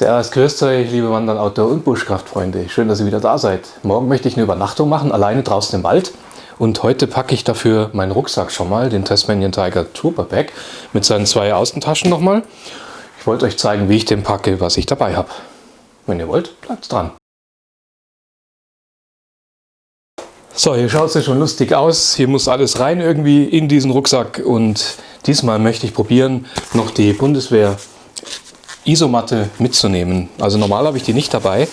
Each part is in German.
Servus, grüßt euch, liebe Wandern, Outdoor- und Buschkraftfreunde. Schön, dass ihr wieder da seid. Morgen möchte ich eine Übernachtung machen, alleine draußen im Wald. Und heute packe ich dafür meinen Rucksack schon mal, den Tasmanian Tiger Trooper Pack, mit seinen zwei Außentaschen nochmal. Ich wollte euch zeigen, wie ich den packe, was ich dabei habe. Wenn ihr wollt, bleibt dran. So, hier schaut es ja schon lustig aus. Hier muss alles rein irgendwie in diesen Rucksack. Und diesmal möchte ich probieren, noch die Bundeswehr Isomatte mitzunehmen. Also normal habe ich die nicht dabei,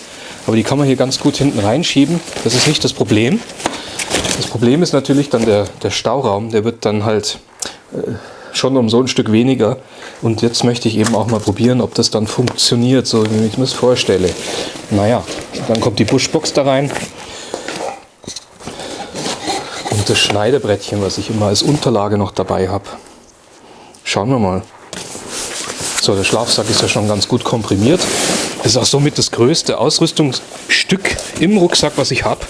aber die kann man hier ganz gut hinten reinschieben. Das ist nicht das Problem. Das Problem ist natürlich dann der, der Stauraum. Der wird dann halt äh, schon um so ein Stück weniger. Und jetzt möchte ich eben auch mal probieren, ob das dann funktioniert, so wie ich mir das vorstelle. Naja, dann kommt die Buschbox da rein. Und das Schneidebrettchen, was ich immer als Unterlage noch dabei habe. Schauen wir mal. So, der Schlafsack ist ja schon ganz gut komprimiert. Das ist auch somit das größte Ausrüstungsstück im Rucksack, was ich habe.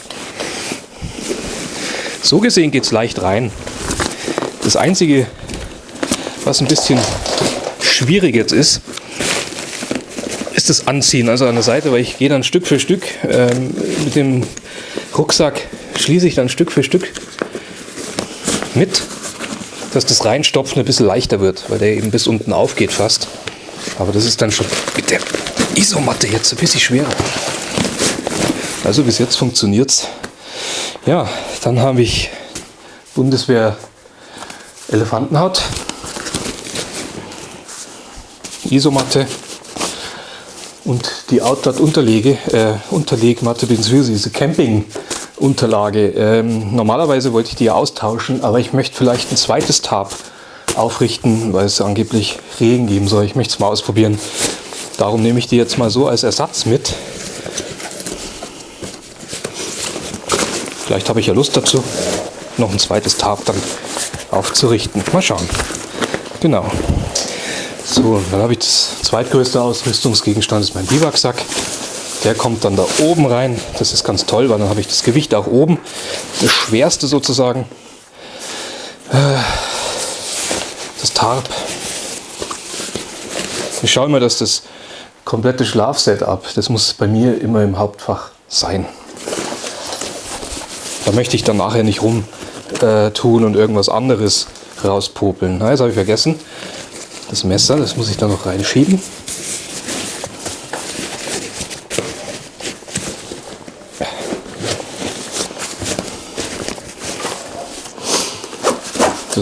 So gesehen geht es leicht rein. Das Einzige, was ein bisschen schwierig jetzt ist, ist das Anziehen. Also an der Seite, weil ich gehe dann Stück für Stück ähm, mit dem Rucksack, schließe ich dann Stück für Stück mit, dass das Reinstopfen ein bisschen leichter wird, weil der eben bis unten aufgeht fast. Aber das ist dann schon mit der Isomatte jetzt ein bisschen schwerer. Also bis jetzt funktioniert es. Ja, dann habe ich Bundeswehr Elefantenhaut, Isomatte und die Outdoor Unterlege, äh, Unterlegmatte bzw. diese Camping Unterlage. Ähm, normalerweise wollte ich die austauschen, aber ich möchte vielleicht ein zweites Tab aufrichten, weil es angeblich Regen geben soll. Ich möchte es mal ausprobieren. Darum nehme ich die jetzt mal so als Ersatz mit. Vielleicht habe ich ja Lust dazu, noch ein zweites Tab dann aufzurichten. Mal schauen. Genau. So, dann habe ich das zweitgrößte Ausrüstungsgegenstand, ist mein Biwaksack. Der kommt dann da oben rein. Das ist ganz toll, weil dann habe ich das Gewicht auch oben. Das schwerste sozusagen. Das Tarp. Ich schaue immer, dass das komplette Schlafsetup, das muss bei mir immer im Hauptfach sein. Da möchte ich dann nachher nicht rum äh, tun und irgendwas anderes rauspopeln. Na, jetzt habe ich vergessen. Das Messer, das muss ich da noch reinschieben.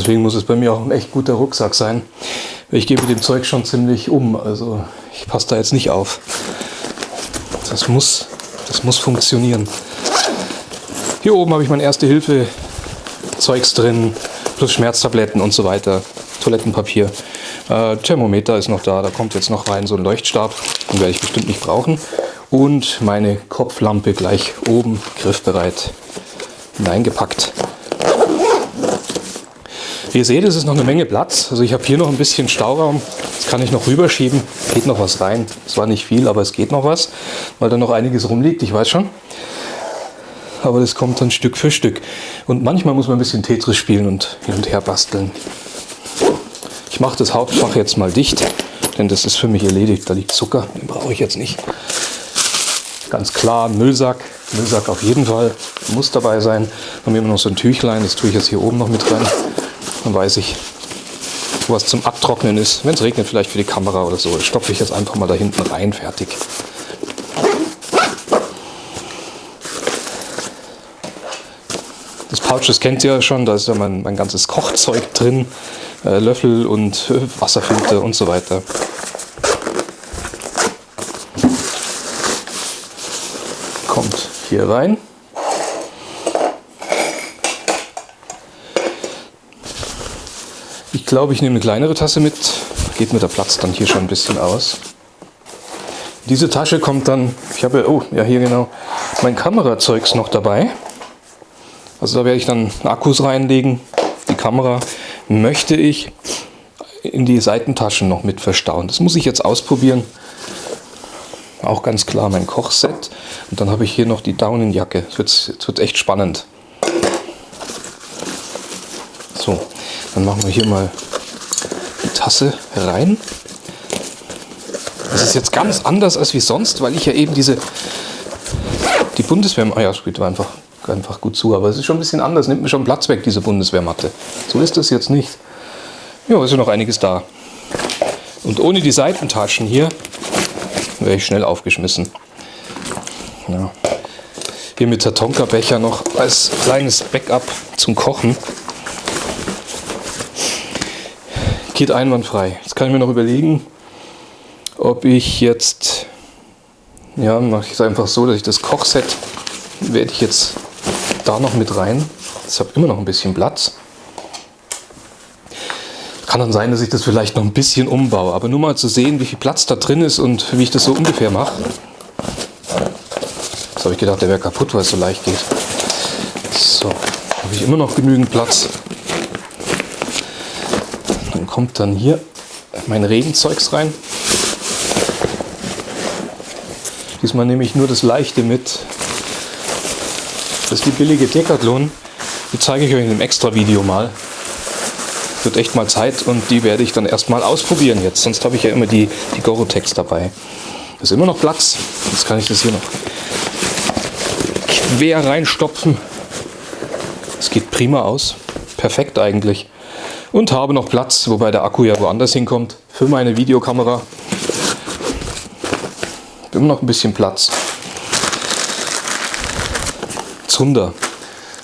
Deswegen muss es bei mir auch ein echt guter Rucksack sein. Ich gebe dem Zeug schon ziemlich um, also ich passe da jetzt nicht auf. Das muss, das muss funktionieren. Hier oben habe ich mein Erste-Hilfe-Zeugs drin, plus Schmerztabletten und so weiter, Toilettenpapier. Äh, Thermometer ist noch da, da kommt jetzt noch rein so ein Leuchtstab, den werde ich bestimmt nicht brauchen. Und meine Kopflampe gleich oben griffbereit hineingepackt. Wie ihr seht, es ist noch eine Menge Platz. Also ich habe hier noch ein bisschen Stauraum. Das kann ich noch rüberschieben. Geht noch was rein. Es war nicht viel, aber es geht noch was, weil da noch einiges rumliegt. Ich weiß schon. Aber das kommt dann Stück für Stück. Und manchmal muss man ein bisschen Tetris spielen und hin und her basteln. Ich mache das Hauptfach jetzt mal dicht, denn das ist für mich erledigt. Da liegt Zucker, den brauche ich jetzt nicht. Ganz klar, Müllsack. Müllsack auf jeden Fall muss dabei sein. Dann haben wir immer noch so ein Tüchlein, das tue ich jetzt hier oben noch mit rein. Dann weiß ich, wo was zum Abtrocknen ist. Wenn es regnet, vielleicht für die Kamera oder so, stopfe ich jetzt einfach mal da hinten rein, fertig. Das Pouch, das kennt ihr ja schon, da ist ja mein, mein ganzes Kochzeug drin, äh, Löffel und äh, Wasserfilter und so weiter. Kommt hier rein. Glaube, ich nehme eine kleinere Tasse mit. Geht mir der Platz dann hier schon ein bisschen aus. Diese Tasche kommt dann, ich habe, oh, ja hier genau, mein Kamerazeugs noch dabei. Also da werde ich dann Akkus reinlegen. Die Kamera möchte ich in die Seitentaschen noch mit verstauen. Das muss ich jetzt ausprobieren. Auch ganz klar mein Kochset. Und dann habe ich hier noch die Daunenjacke. Wird, wird echt spannend. So, dann machen wir hier mal die Tasse rein. Das ist jetzt ganz anders als wie sonst, weil ich ja eben diese die Bundeswehr, ah ja, spielt einfach, einfach gut zu, aber es ist schon ein bisschen anders, nimmt mir schon Platz weg, diese Bundeswehrmatte. So ist das jetzt nicht. Ja, ist ja noch einiges da. Und ohne die Seitentaschen hier wäre ich schnell aufgeschmissen. Ja. Hier mit Tatonka-Becher noch als kleines Backup zum Kochen. Geht einwandfrei. Jetzt kann ich mir noch überlegen, ob ich jetzt, ja, mache ich es einfach so, dass ich das Kochset werde ich jetzt da noch mit rein. Ich habe immer noch ein bisschen Platz. Kann dann sein, dass ich das vielleicht noch ein bisschen umbaue, aber nur mal zu sehen, wie viel Platz da drin ist und wie ich das so ungefähr mache. Das habe ich gedacht, der wäre kaputt, weil es so leicht geht. So, habe ich immer noch genügend Platz. Dann kommt dann hier mein Regenzeugs rein. Diesmal nehme ich nur das Leichte mit. Das ist die billige Decathlon. Die zeige ich euch in einem extra Video mal wird echt mal Zeit und die werde ich dann erstmal ausprobieren jetzt. Sonst habe ich ja immer die, die Gorotex dabei. Da ist immer noch Platz. Jetzt kann ich das hier noch quer reinstopfen. Es geht prima aus. Perfekt eigentlich. Und habe noch Platz, wobei der Akku ja woanders hinkommt, für meine Videokamera. Immer noch ein bisschen Platz. Zunder.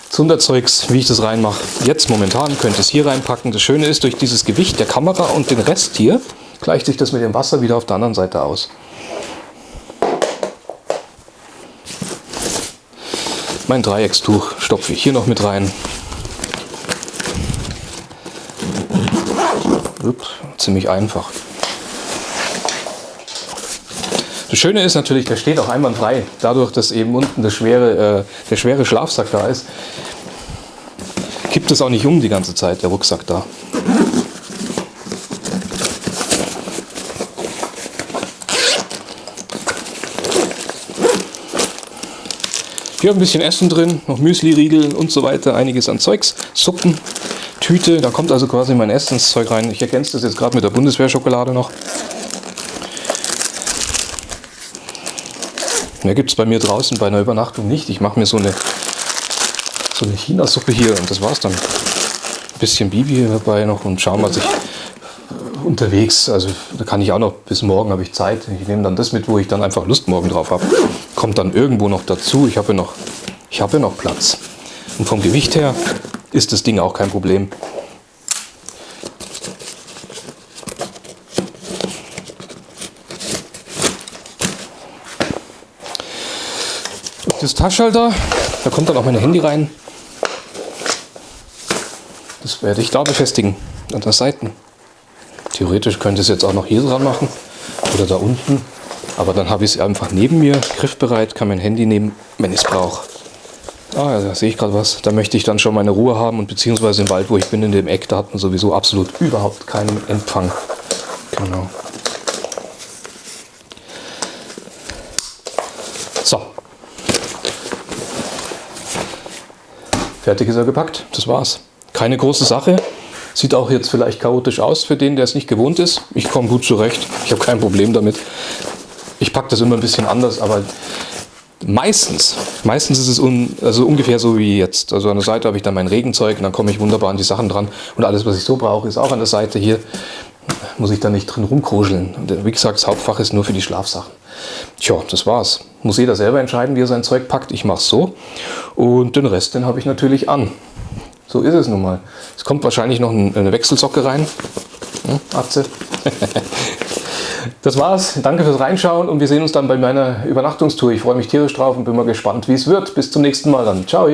Zunderzeugs, wie ich das reinmache. Jetzt momentan könnte ich es hier reinpacken. Das Schöne ist, durch dieses Gewicht der Kamera und den Rest hier, gleicht sich das mit dem Wasser wieder auf der anderen Seite aus. Mein Dreieckstuch stopfe ich hier noch mit rein. Ups, ziemlich einfach. Das Schöne ist natürlich, der steht auch einwandfrei. Dadurch, dass eben unten das schwere, äh, der schwere Schlafsack da ist, kippt es auch nicht um die ganze Zeit, der Rucksack da. Hier ein bisschen Essen drin, noch Müsli-Riegel und so weiter, einiges an Zeugs, Suppen, Tüte, da kommt also quasi mein Essenszeug rein. Ich ergänze das jetzt gerade mit der Bundeswehrschokolade noch. Mehr gibt es bei mir draußen bei einer Übernachtung nicht. Ich mache mir so eine, so eine China-Suppe hier und das war's dann. Ein bisschen Bibi dabei noch und schauen, was ich unterwegs, also da kann ich auch noch, bis morgen habe ich Zeit. Ich nehme dann das mit, wo ich dann einfach Lust morgen drauf habe. Kommt dann irgendwo noch dazu. Ich habe noch, ich habe ja noch Platz. Und vom Gewicht her ist das Ding auch kein Problem. das Taschenhalter. Da kommt dann auch mein Handy rein. Das werde ich da befestigen, an der Seiten. Theoretisch könnte ich es jetzt auch noch hier dran machen oder da unten. Aber dann habe ich es einfach neben mir, griffbereit, kann mein Handy nehmen, wenn ich es brauche. Ah, ja, da sehe ich gerade was. Da möchte ich dann schon meine Ruhe haben und beziehungsweise im Wald, wo ich bin, in dem Eck, da hat man sowieso absolut überhaupt keinen Empfang. Genau. Fertig ist er gepackt, das war's. Keine große Sache. Sieht auch jetzt vielleicht chaotisch aus für den, der es nicht gewohnt ist. Ich komme gut zurecht, ich habe kein Problem damit. Ich packe das immer ein bisschen anders, aber meistens, meistens ist es un, also ungefähr so wie jetzt. Also an der Seite habe ich dann mein Regenzeug und dann komme ich wunderbar an die Sachen dran. Und alles, was ich so brauche, ist auch an der Seite hier. Muss ich da nicht drin rumkruscheln. Und wie gesagt, das Hauptfach ist nur für die Schlafsachen. Tja, das war's. Muss jeder selber entscheiden, wie er sein Zeug packt. Ich mache es so. Und den Rest, den habe ich natürlich an. So ist es nun mal. Es kommt wahrscheinlich noch eine Wechselsocke rein. Hm, Atze. das war's. Danke fürs Reinschauen und wir sehen uns dann bei meiner Übernachtungstour. Ich freue mich tierisch drauf und bin mal gespannt, wie es wird. Bis zum nächsten Mal dann. Ciao.